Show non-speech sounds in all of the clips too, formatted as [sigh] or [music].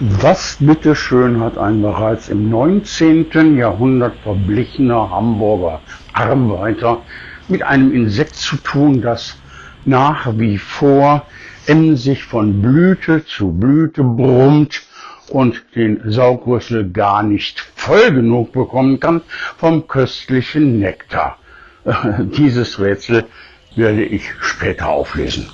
Was bitteschön hat ein bereits im 19. Jahrhundert verblichener Hamburger Arbeiter mit einem Insekt zu tun, das nach wie vor emsig von Blüte zu Blüte brummt und den Saugrüssel gar nicht voll genug bekommen kann vom köstlichen Nektar. [laughs] Dieses Rätsel werde ich später auflösen.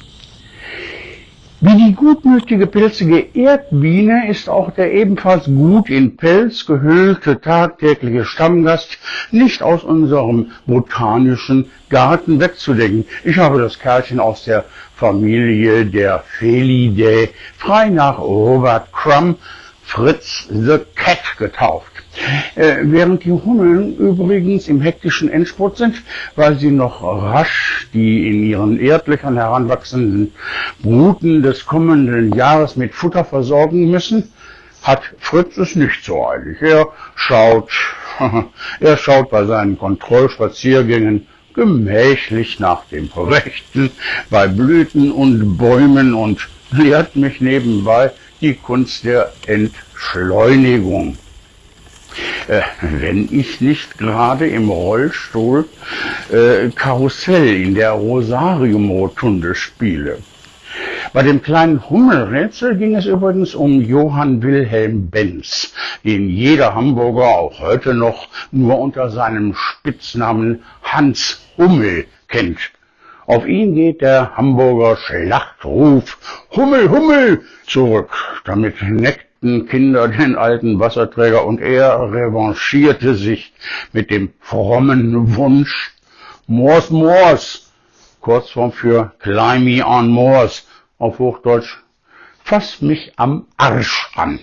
Wie die gutmütige pilzige Erdbiene ist auch der ebenfalls gut in Pelz gehüllte tagtägliche Stammgast nicht aus unserem botanischen Garten wegzudenken. Ich habe das Kerlchen aus der Familie der Felidae frei nach Robert Crumb Fritz the Cat getauft. Äh, während die Hummeln übrigens im hektischen Endspurt sind, weil sie noch rasch die in ihren Erdlöchern heranwachsenden Bruten des kommenden Jahres mit Futter versorgen müssen, hat Fritz es nicht so eilig. Er schaut, [laughs] er schaut bei seinen Kontrollspaziergängen gemächlich nach dem Rechten bei Blüten und Bäumen und lehrt mich nebenbei die Kunst der Entschleunigung. Äh, wenn ich nicht gerade im Rollstuhl äh, Karussell in der Rosarium-Rotunde spiele. Bei dem kleinen Hummelrätsel ging es übrigens um Johann Wilhelm Benz, den jeder Hamburger auch heute noch nur unter seinem Spitznamen Hans Hummel kennt. Auf ihn geht der Hamburger Schlachtruf Hummel, Hummel zurück. Damit neckten Kinder den alten Wasserträger und er revanchierte sich mit dem frommen Wunsch Moors, Moors, Kurzform für Climb me on Moors, auf Hochdeutsch, fass mich am Arsch an.